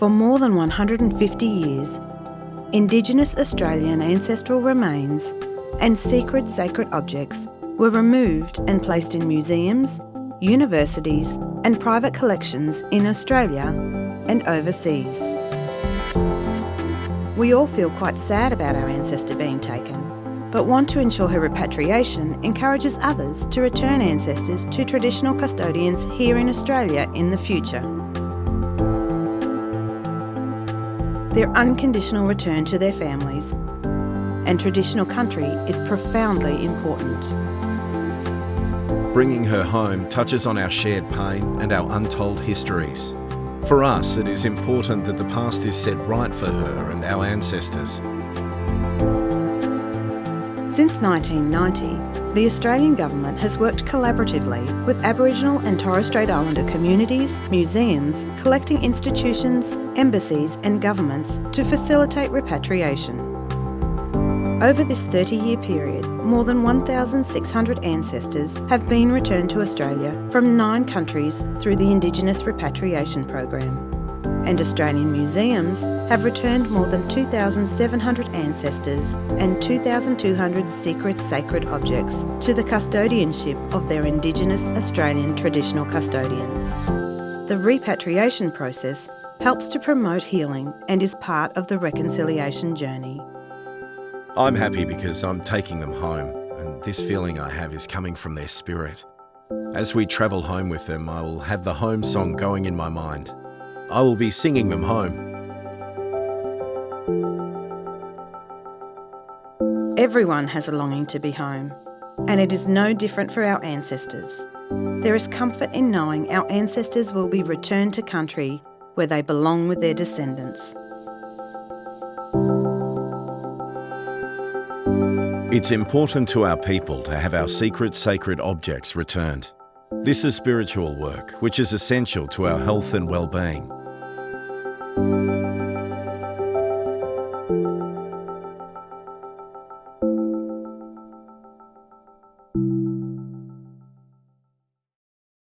For more than 150 years, Indigenous Australian ancestral remains and secret sacred objects were removed and placed in museums, universities and private collections in Australia and overseas. We all feel quite sad about our ancestor being taken, but want to ensure her repatriation encourages others to return ancestors to traditional custodians here in Australia in the future. Their unconditional return to their families and traditional country is profoundly important. Bringing her home touches on our shared pain and our untold histories. For us, it is important that the past is set right for her and our ancestors. Since 1990, the Australian Government has worked collaboratively with Aboriginal and Torres Strait Islander communities, museums, collecting institutions, embassies and governments to facilitate repatriation. Over this 30-year period, more than 1,600 ancestors have been returned to Australia from nine countries through the Indigenous Repatriation Program and Australian museums have returned more than 2,700 ancestors and 2,200 secret sacred objects to the custodianship of their Indigenous Australian traditional custodians. The repatriation process helps to promote healing and is part of the reconciliation journey. I'm happy because I'm taking them home and this feeling I have is coming from their spirit. As we travel home with them, I will have the home song going in my mind. I will be singing them home. Everyone has a longing to be home, and it is no different for our ancestors. There is comfort in knowing our ancestors will be returned to country where they belong with their descendants. It's important to our people to have our secret sacred objects returned. This is spiritual work, which is essential to our health and well-being.